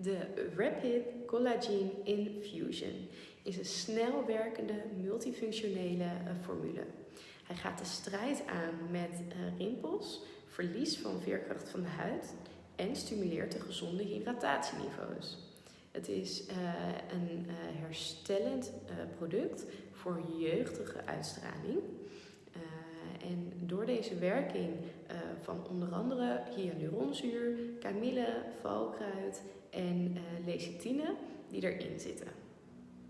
De Rapid Collagen Infusion is een snel werkende multifunctionele uh, formule. Hij gaat de strijd aan met uh, rimpels, verlies van veerkracht van de huid en stimuleert de gezonde hydratatieniveaus. Het is uh, een herstellend product voor jeugdige uitstraling. en door deze werking van onder andere hyaluronzuur, kamille, valkruid en uh, lecithine die erin zitten.